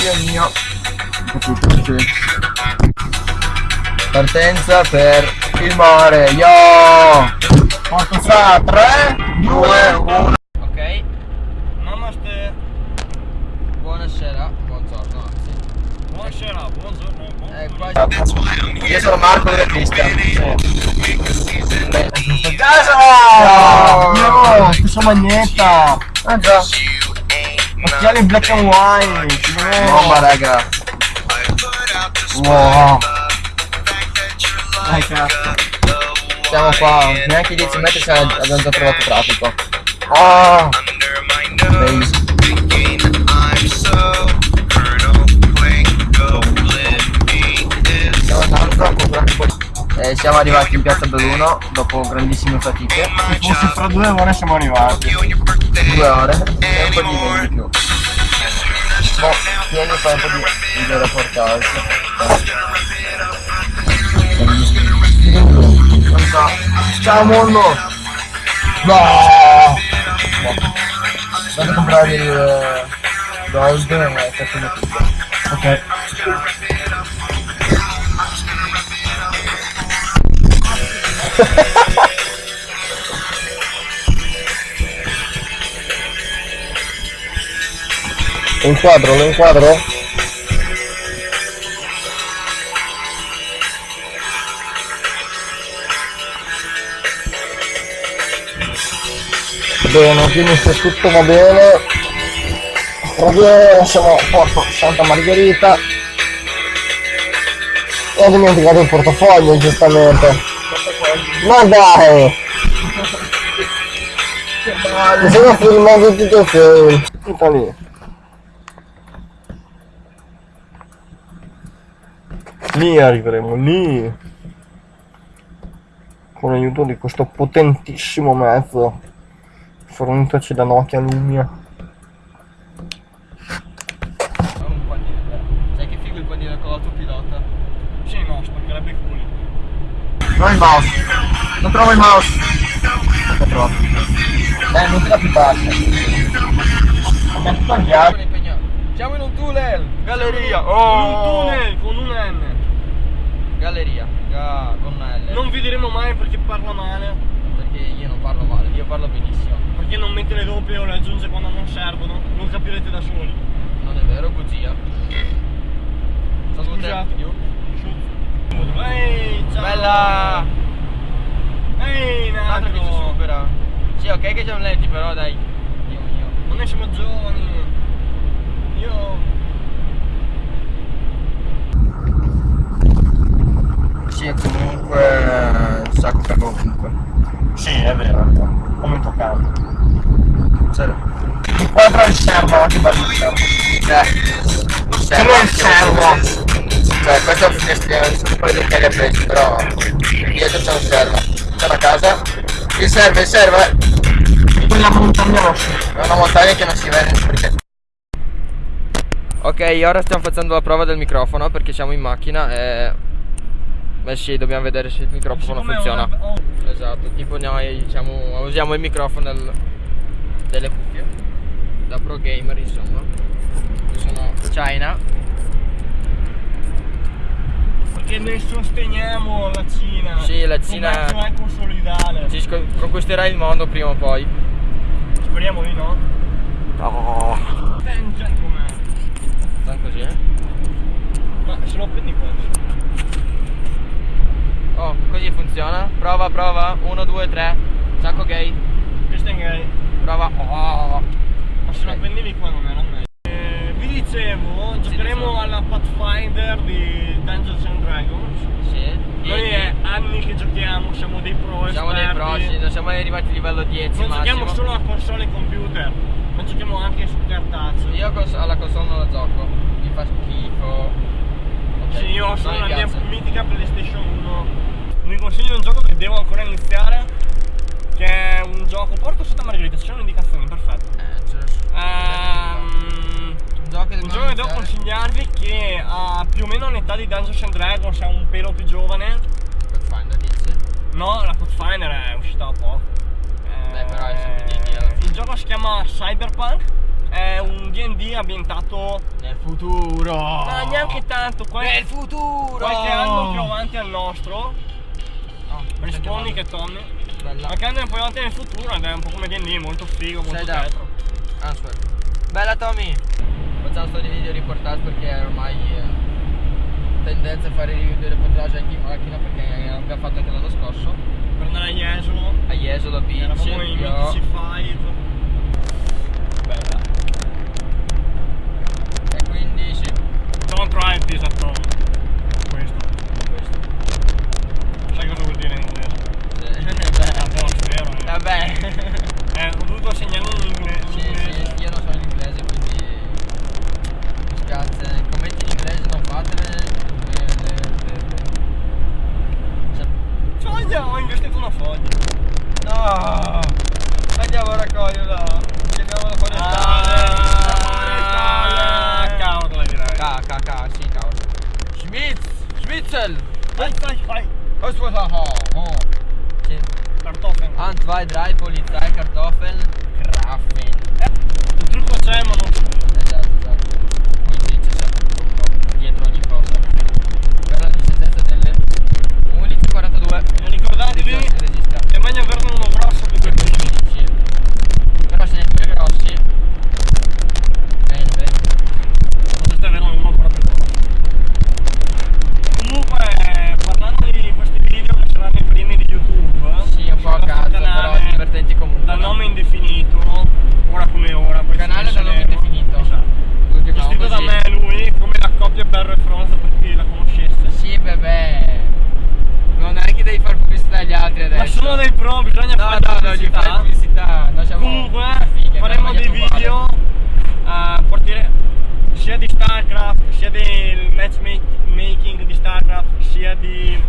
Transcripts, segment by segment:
Dio mio. Partenza per il mare. Yo! Quanto sa? 3, 2, 1. Ok, Namaste. buonasera, buongiorno anzi. Buonasera, buongiorno. Eh, qua Io sono Marco della Cristian. Casa! No! Questa magnetta! Ah già. Occhiali black and white! No, ma raga. Wow! Dai cazzo! Siamo qua, neanche 10 metri se abbiamo già trovato traffico. Ah! Bellissimo. Siamo poi. Eh, siamo arrivati in piazza Belluno dopo grandissime fatiche. Forse fra due ore siamo arrivati. Due ore e un po' di meno di più. Boh, tieni fai un po' di video reportage. Ciao mondo! No! Vado a comprare il eh, gold e facciamo tutto. Ok. Lo inquadro, lo inquadro? Bene, quindi se tutto va bene, proprio siamo a Porto Santa Margherita e ho dimenticato il portafoglio giustamente. Ma dai! Mi sono filmato tutto il film. Tutto lì. Lì arriveremo, lì. Con l'aiuto di questo potentissimo mezzo fornitoci da Nokia Lumia. un. Sai che figo il panino con l'autopilota? Sì, no, spaccherebbe i culi. Non il mouse. Non trovo il mouse. Non trovo. Dai, non te la più bassa. Siamo in un tunnel! Galleria! Con un tunnel, con un N. Galleria, ga- con una L. Non vi diremo mai perché parla male. Perché io non parlo male, io parlo benissimo. Perché non mette le doppie o le aggiunge quando non servono. Non capirete da soli. Non è vero, bugia. Salute. Scusate. Ehi, ciao! Bella! Ehi, Un altro che ci Nato! supera. Sì, ok che siamo lenti, però dai. Dio mio. Non ne siamo giovani. Servo. Cioè, questo è un poi del che presi, però dietro c'è un servo. C'è una casa. Il servo, il servo è Quella montagna rossa. è una montagna che non si vede perché. Ok, ora stiamo facendo la prova del microfono perché siamo in macchina e... Beh sì, dobbiamo vedere se il microfono funziona. ho- ho- Esatto, tipo noi diciamo, usiamo il microfono del- delle cuffie. Da pro gamer insomma. Io sono China. Perché noi sosteniamo la Cina. Sì, la Cina- Commercio equo solidale. Ci conquisterà il mondo prima o poi. Speriamo di no. Oh. Tenge com'è. Sta così, eh? Ma se lo prendi questo. Oh, così funziona. Prova, prova. 1, 2, 3. Sacco gay. Questo è gay. Prova. Oh. Ma se lo Ok. prendevi qua non era meglio. Eh, vi dicevo, giocheremo alla Pathfinder di Dungeons and Dragons. Sì. Noi E- è anni che giochiamo, siamo dei pro Siamo dei siamo arrivati a livello 10 Non massimo. giochiamo solo a console e computer, ma giochiamo anche su cartaceo. Io cons- alla console non la gioco. Mi fa schifo. Ok, Sì, io ho solo mi la mia mitica PlayStation 1. Vi consiglio un gioco che devo ancora iniziare. Che è un gioco. Porto Santa Margherita, ci sono indicazioni, perfetto. Eh, Ehm, Un gioco che un gioco che devo consigliarvi che ha più o meno l'età di Dungeons and Dragons, è un pelo più giovane. Pathfinder dici? No, la Pathfinder è uscita da poco. Eh, Beh, però è sempre indie alla fine. Il gioco si chiama Cyberpunk è un D&D ambientato Nel futuro. ma neanche tanto, qualche, Nel futuro. qualche anno più avanti al nostro. Oh, Rispondi che Tommy. Bella. Qualche anno più avanti nel futuro ed è un po' come D&D, molto figo, molto Sei retro. Answer. Bella Tommy. Facciamo sto di video reportage perché ormai eh, tendenza a fare review di reportage anche in macchina perché abbiamo fatto anche l'anno scorso. Per andare a Jesolo, A Jesolo Beach. eravamo in Mythici 5. Bella. E quindi sì. Don't try this at home. Questo. Questo. Sai cosa vuol dire in inglese? Beh, A posto, vero? Vabbè. Eh, ho dovuto segnarlo in inglese. Sì, sì, io non sono in inglese quindi mi spiace. Commenti in inglese non fatele. Eh, eh, eh. Cioè, Foglia, ho investito una foglia. No! Andiamo a raccoglierla! Chiamiamo la Ah, cavolo, direi. K, K, K, sì, cavolo. Schmitz! Schmitzel! Vai, vai. Oh. Sì. Kartoffeln. Ein, zwei, drei, Polizei, Kartoffeln, Grafen. Il trucco c'è, ma non come. Esatto, esatto. Quindi c'è sempre un trucco dietro ogni cosa. Per la discendenza delle 11.42. E ricordatevi, è meglio averne uno grosso che due piccoli. Sì. Però se ne hai due grossi. Bene, bene. Potete averne uno ancora più grosso. Comunque, parlando di questi video che saranno i primi di YouTube. Sì, un po' a sul cazzo, nostro però canale, divertenti comunque. Dal no? nome indefinito, ora come ora. questo Canale dal nome saremo. indefinito. Esatto. Lo chiamiamo Gestito da così. me e lui, come la coppia Berro e Fronzo per chi la conoscesse. Sì, bebè. Non è che devi fare pubblicità agli altri adesso. Ma sono dei pro, bisogna No, fare no, no, gli pubblicità. fai pubblicità. Noi siamo Comunque fighe, faremo abbiamo dei sbagliato video eh, portire- sia di StarCraft, sia del matchmaking di StarCraft, sia di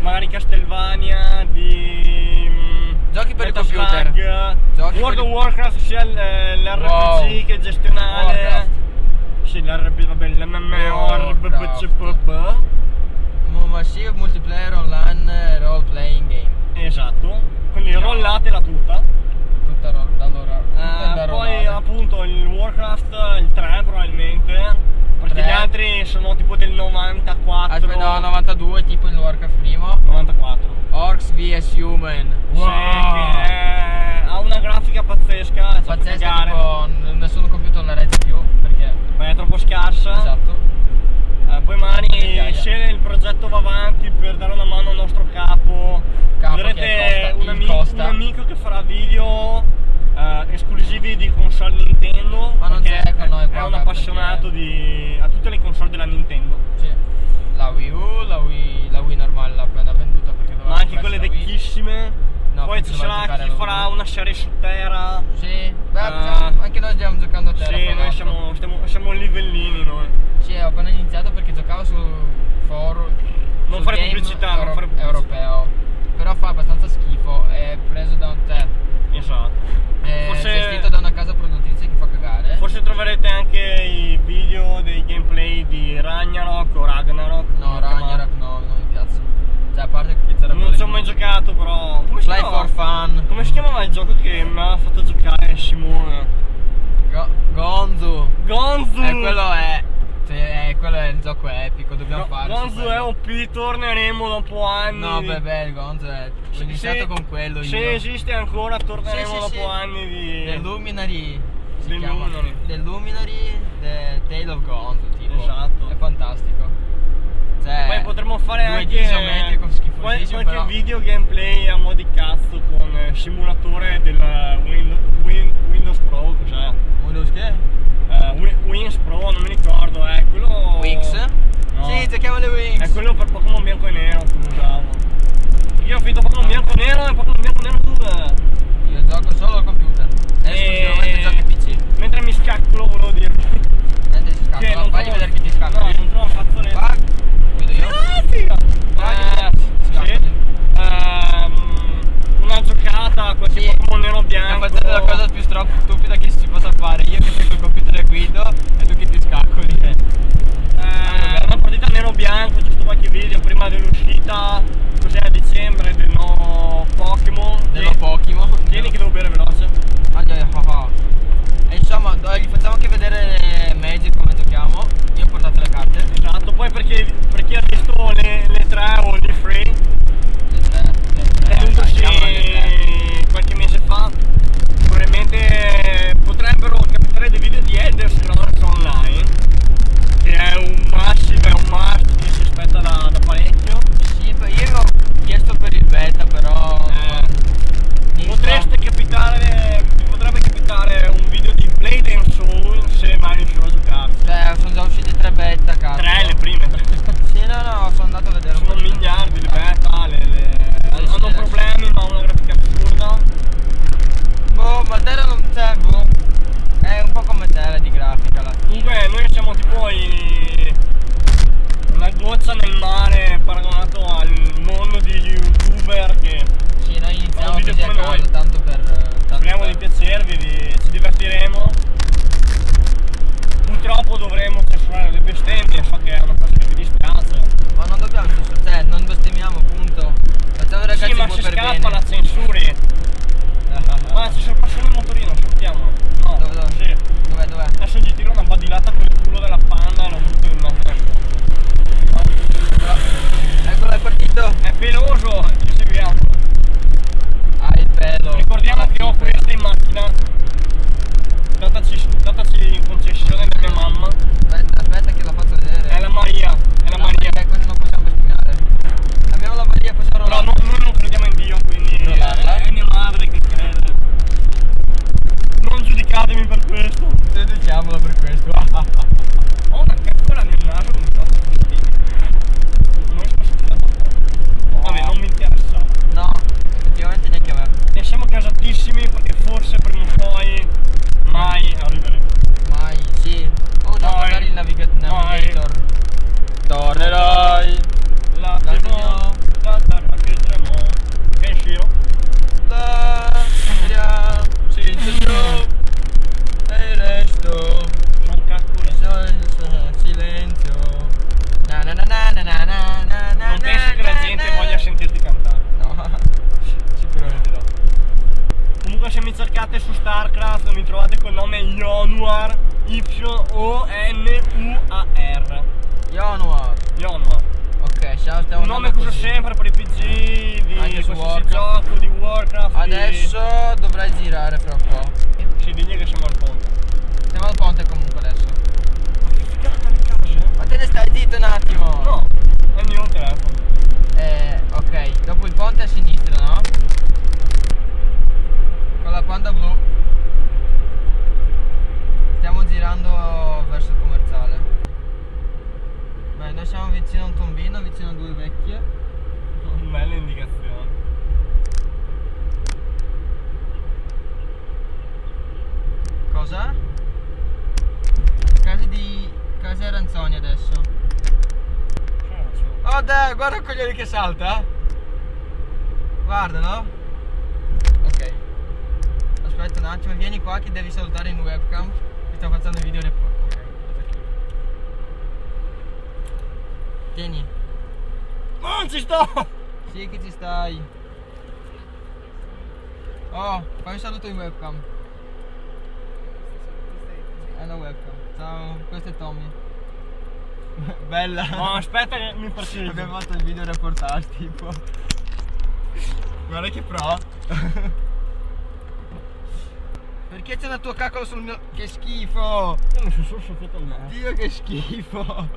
magari Castlevania, di mm, Giochi per il Metal computer. Slug, Giochi World of il- Warcraft, sia l- l'RPG Wow. che è gestionale. Warcraft. Sì, l'RPG, vabbè, l'MMO, Warcraft. RPG, Mo- Massive multiplayer online role playing game. Esatto, quindi rollatela. Tutta ro- da allora. Tutta Eh, da poi rollare. appunto il Warcraft, il 3 probabilmente, perché Tre. gli altri sono tipo del 94. Aspetta, no, 92 tipo il Warcraft primo. 94. Orcs vs Human. Sì, che è- ha una grafica pazzesca, è fatto Pazzesco, cagare, tipo n- nessun computer la regge più perché. ma è troppo scarsa. Esatto. Eh, poi magari Migliaia. se il progetto va avanti per dare una mano al nostro capo, Capo vedrete che costa- un, il ami- costa. un amico che farà video eh, esclusivi di console Nintendo. Ma non c'è con noi è qua, un perché- appassionato di, a tutte le console della Nintendo. Sì. La Wii U, la Wii, la Wii normale l'ha appena venduta perché doveva Ma anche quelle vecchissime. No, Poi ci sarà chi farà una serie su Terra. Sì, beh, diciamo, anche noi stiamo giocando a terra. Sì, noi siamo, stiamo- siamo livellini noi. Sì, ho appena iniziato perché giocavo su forum. Non fare pubblicità, non fare pubblicità. europeo. Però fa abbastanza schifo, è preso da un te. Esatto. È Forse- gestito da una casa produttrice che fa cagare. Forse troverete anche i video dei gameplay di Ragnarok o Ragnarok. No, come lo chiamate. Ragnarok no, non mi piace. Cioè, a parte che c'era Non ci ho mai giocato però. Come si, Play for fun. Come si chiamava il gioco che mi ha fatto giocare Simone? Go- Gonzu. Gonzu! Eh, quello è. Cioè, eh, quello è il gioco epico, dobbiamo Go- farlo. Gonzu è OP, torneremo dopo anni. No, beh, il Gonzo è. Ho iniziato se- con quello io. Se esiste ancora, torneremo Sì, dopo sì. anni di. Del Luminary. Chiama. Luminary. Del Luminary, The Tale of Gonzo, tipo. Esatto. È fantastico. Cioè, Poi potremmo fare 2D anche isometrico qual- qualche però. video gameplay a mo' di cazzo con eh, simulatore del Windows, Windows Pro, cos'è? Windows che? Eh, Wi- Wins Pro, non mi ricordo, è quello. Wings? No. Sì, giochiamo le Wings. È quello per Pokémon bianco e nero che usavo. Io ho finito Pokémon bianco e nero e Pokémon bianco e nero 2. Io gioco solo al computer. E- Esclusivamente giochi PC. Mentre mi scaccolo volevo dirvi. Mentre si scappa, Che va, non fagli trovo- vedere che ti scappa. No, non trovo un fazzoletto. Va, guido io. Ah, figa! Vai, Eh, sì. scappati. Ehm, una giocata a qualche Sì. Pokémon nero Stiamo bianco. facendo la cosa più stupida che si possa fare. Io che tengo il computer e guido e tu che ti scaccoli. Eh, una partita nero bianco, giusto qualche video prima dell'uscita. Cos'è a dicembre del nuovo Pokémon. Dello Pokémon. Tieni che devo cercate su Starcraft mi trovate col nome Ionuar Y-O-N-U-A-R. Ionuar Ionuar Ok, ciao, stiamo Un nome che uso sempre per i PG, di Anche su qualsiasi Warcraft. gioco, di Warcraft Adesso di... dovrai girare fra un po' cosa? Casa di... Casa Ranzoni adesso. Cioè, oh dai, guarda il coglione che salta. Guarda, no? Ok. Aspetta un attimo, vieni qua che devi salutare in webcam. Ti sto facendo il video report. Tieni. Non ci sto! Sì che ci stai. Oh, fai un saluto in webcam. Hello welcome. Ciao, questo è Tommy. Bella. No, aspetta che mi preciso. Abbiamo fatto il video reportage tipo. Guarda che pro. Perché c'è la tua cacola sul mio... Che schifo! Io non sono soffiato a me. Dio che schifo!